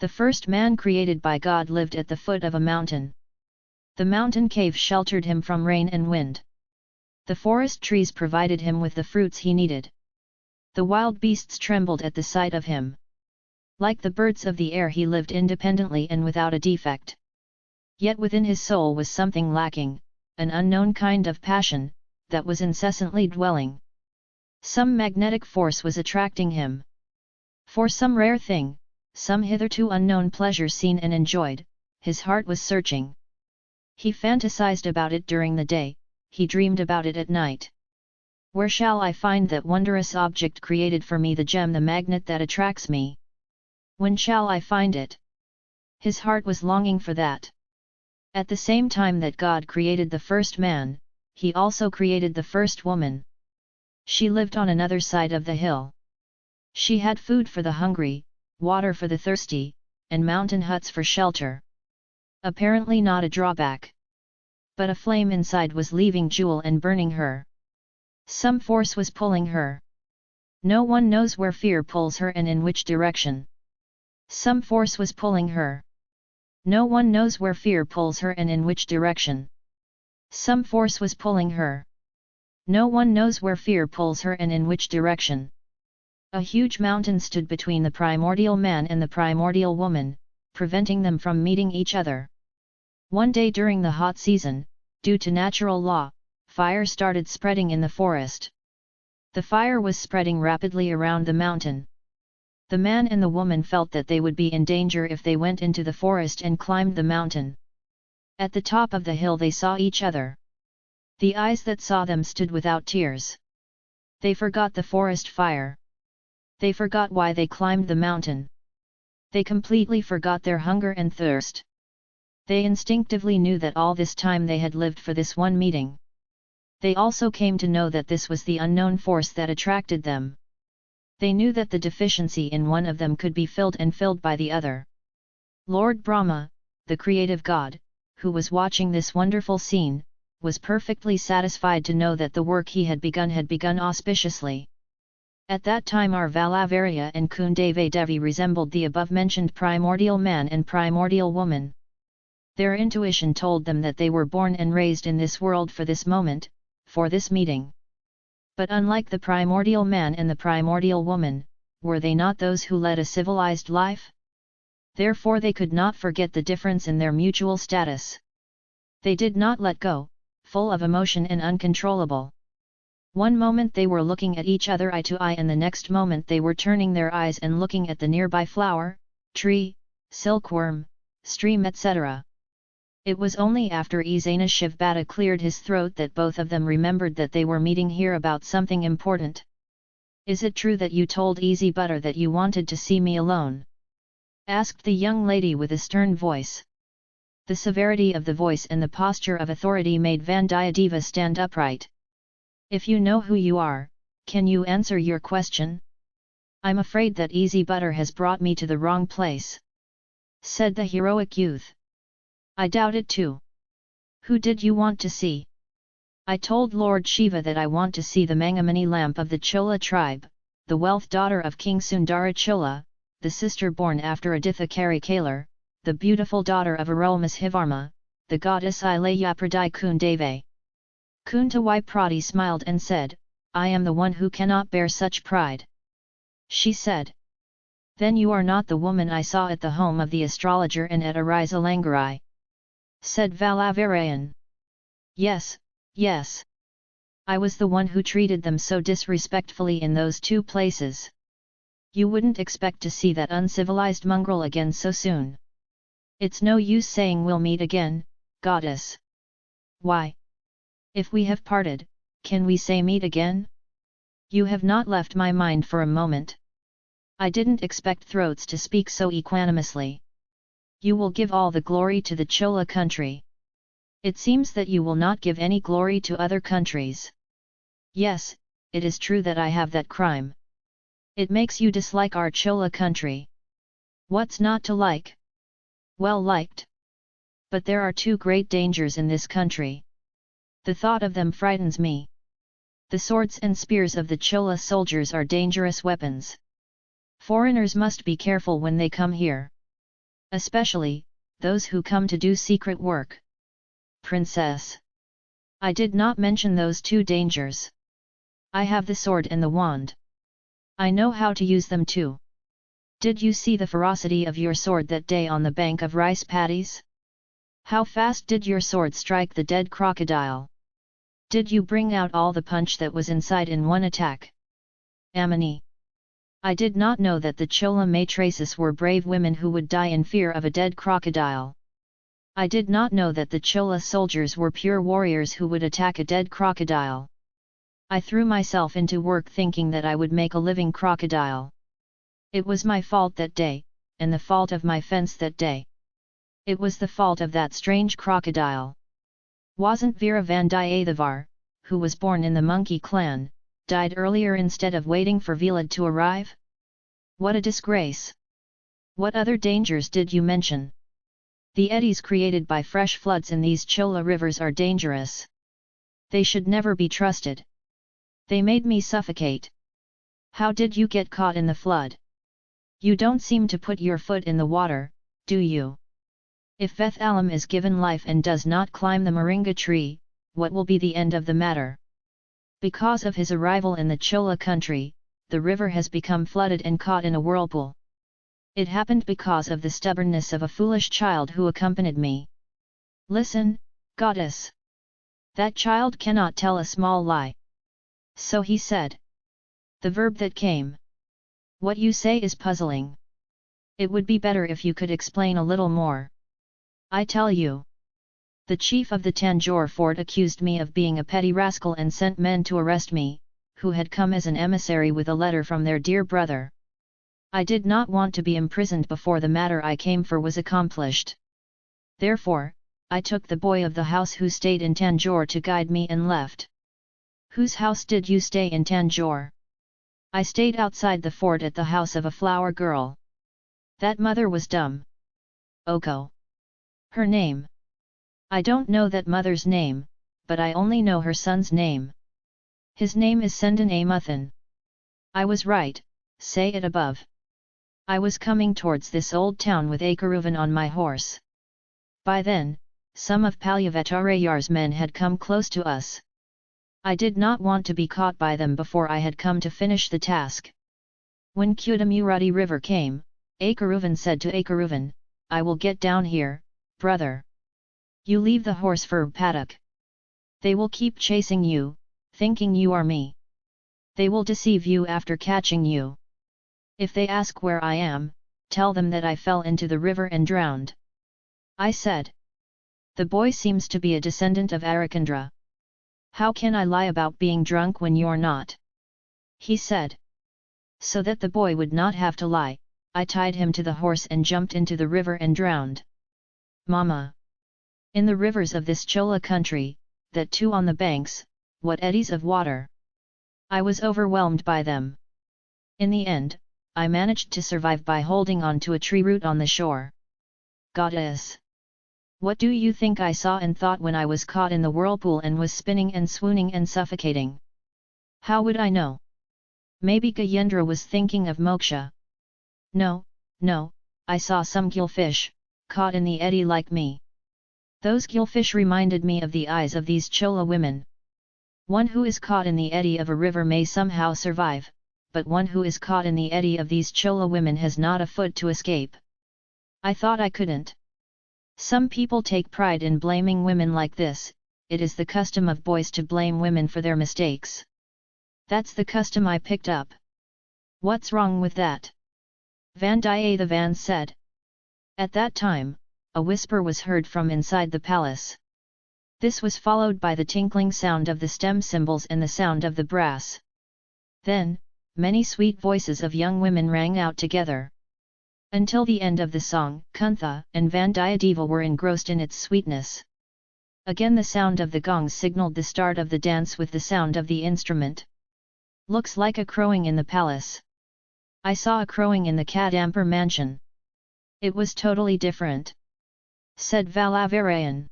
The first man created by God lived at the foot of a mountain. The mountain cave sheltered him from rain and wind. The forest trees provided him with the fruits he needed. The wild beasts trembled at the sight of him. Like the birds of the air he lived independently and without a defect. Yet within his soul was something lacking, an unknown kind of passion, that was incessantly dwelling. Some magnetic force was attracting him. For some rare thing, some hitherto unknown pleasure seen and enjoyed, his heart was searching. He fantasized about it during the day, he dreamed about it at night. Where shall I find that wondrous object created for me the gem the magnet that attracts me? When shall I find it? His heart was longing for that. At the same time that God created the first man, he also created the first woman. She lived on another side of the hill. She had food for the hungry, water for the thirsty, and mountain huts for shelter. Apparently not a drawback. But a flame inside was leaving Jewel and burning her. Some force was pulling her. No one knows where fear pulls her and in which direction. Some force was pulling her. No one knows where fear pulls her and in which direction. Some force was pulling her. No one knows where fear pulls her and in which direction. A huge mountain stood between the primordial man and the primordial woman, preventing them from meeting each other. One day during the hot season, due to natural law, fire started spreading in the forest. The fire was spreading rapidly around the mountain. The man and the woman felt that they would be in danger if they went into the forest and climbed the mountain. At the top of the hill they saw each other. The eyes that saw them stood without tears. They forgot the forest fire. They forgot why they climbed the mountain. They completely forgot their hunger and thirst. They instinctively knew that all this time they had lived for this one meeting. They also came to know that this was the unknown force that attracted them. They knew that the deficiency in one of them could be filled and filled by the other. Lord Brahma, the creative god, who was watching this wonderful scene, was perfectly satisfied to know that the work he had begun had begun auspiciously. At that time our Valavarya and Kundave Devi resembled the above-mentioned primordial man and primordial woman. Their intuition told them that they were born and raised in this world for this moment, for this meeting. But unlike the primordial man and the primordial woman, were they not those who led a civilized life? Therefore they could not forget the difference in their mutual status. They did not let go, full of emotion and uncontrollable. One moment they were looking at each other eye to eye and the next moment they were turning their eyes and looking at the nearby flower, tree, silkworm, stream etc. It was only after Izana Shivbata cleared his throat that both of them remembered that they were meeting here about something important. Is it true that you told Easy Butter that you wanted to see me alone? Asked the young lady with a stern voice. The severity of the voice and the posture of authority made Vandiyadeva stand upright. If you know who you are, can you answer your question? I'm afraid that Easy Butter has brought me to the wrong place. Said the heroic youth. I doubt it too. Who did you want to see? I told Lord Shiva that I want to see the Mangamani lamp of the Chola tribe, the wealth daughter of King Sundara Chola, the sister born after Aditha Kari Kalar, the beautiful daughter of Arulmozhivarma, the goddess Ilayapradai Kundave. Kuntawai Prati smiled and said, I am the one who cannot bear such pride. She said. Then you are not the woman I saw at the home of the astrologer and at Arisalangarai. Said Valavarayan. Yes, yes. I was the one who treated them so disrespectfully in those two places. You wouldn't expect to see that uncivilized mongrel again so soon. It's no use saying we'll meet again, goddess. Why? If we have parted, can we say meet again? You have not left my mind for a moment. I didn't expect throats to speak so equanimously. You will give all the glory to the Chola country. It seems that you will not give any glory to other countries. Yes, it is true that I have that crime. It makes you dislike our Chola country. What's not to like? Well liked. But there are two great dangers in this country. The thought of them frightens me. The swords and spears of the Chola soldiers are dangerous weapons. Foreigners must be careful when they come here. Especially, those who come to do secret work. Princess. I did not mention those two dangers. I have the sword and the wand. I know how to use them too. Did you see the ferocity of your sword that day on the bank of rice paddies? How fast did your sword strike the dead crocodile? Did you bring out all the punch that was inside in one attack? Amini. I did not know that the Chola matrices were brave women who would die in fear of a dead crocodile. I did not know that the Chola soldiers were pure warriors who would attack a dead crocodile. I threw myself into work thinking that I would make a living crocodile. It was my fault that day, and the fault of my fence that day. It was the fault of that strange crocodile. Wasn't Vera Vandiyathevar, who was born in the monkey clan, died earlier instead of waiting for Vilad to arrive? What a disgrace! What other dangers did you mention? The eddies created by fresh floods in these Chola rivers are dangerous. They should never be trusted. They made me suffocate. How did you get caught in the flood? You don't seem to put your foot in the water, do you? If Veth Alam is given life and does not climb the moringa tree, what will be the end of the matter? Because of his arrival in the Chola country, the river has become flooded and caught in a whirlpool. It happened because of the stubbornness of a foolish child who accompanied me. Listen, goddess! That child cannot tell a small lie. So he said. The verb that came. What you say is puzzling. It would be better if you could explain a little more. I tell you. The chief of the Tanjore fort accused me of being a petty rascal and sent men to arrest me, who had come as an emissary with a letter from their dear brother. I did not want to be imprisoned before the matter I came for was accomplished. Therefore, I took the boy of the house who stayed in Tanjore to guide me and left. Whose house did you stay in Tanjore? I stayed outside the fort at the house of a flower girl. That mother was dumb. Oko. Her name. I don't know that mother's name, but I only know her son's name. His name is Sendan A Amuthan. I was right, say it above. I was coming towards this old town with Akaruvan on my horse. By then, some of Pazhuvettarayar's men had come close to us. I did not want to be caught by them before I had come to finish the task. When Kudamurutti river came, Akaruvan said to Akaruvan, I will get down here, brother. You leave the horse for paddock. They will keep chasing you, thinking you are me. They will deceive you after catching you. If they ask where I am, tell them that I fell into the river and drowned. I said. The boy seems to be a descendant of Harishchandra. How can I lie about being drunk when you're not? He said. So that the boy would not have to lie, I tied him to the horse and jumped into the river and drowned. Mama! In the rivers of this Chola country, that too on the banks, what eddies of water! I was overwhelmed by them. In the end, I managed to survive by holding on to a tree root on the shore. Goddess! What do you think I saw and thought when I was caught in the whirlpool and was spinning and swooning and suffocating? How would I know? Maybe Gajendra was thinking of moksha. No, no, I saw some gillfish, caught in the eddy like me. Those gillfish reminded me of the eyes of these Chola women. One who is caught in the eddy of a river may somehow survive, but one who is caught in the eddy of these Chola women has not a foot to escape. I thought I couldn't. Some people take pride in blaming women like this, it is the custom of boys to blame women for their mistakes. That's the custom I picked up. What's wrong with that? Vandiyathevan said. At that time, a whisper was heard from inside the palace. This was followed by the tinkling sound of the stem cymbals and the sound of the brass. Then, many sweet voices of young women rang out together. Until the end of the song, Kuntha and Vandiyadeva were engrossed in its sweetness. Again the sound of the gongs signaled the start of the dance with the sound of the instrument. Looks like a crowing in the palace. I saw a crowing in the Kadambur mansion. It was totally different. Said Valavarayan.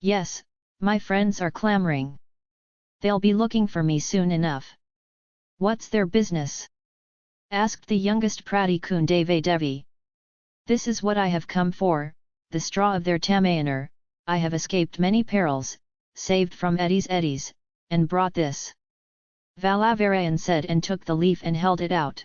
Yes, my friends are clamoring. They'll be looking for me soon enough. What's their business? Asked the youngest Pradikundave Devi. This is what I have come for, the straw of their Tamayaner, I have escaped many perils, saved from eddies eddies, and brought this. Valavarayan said and took the leaf and held it out.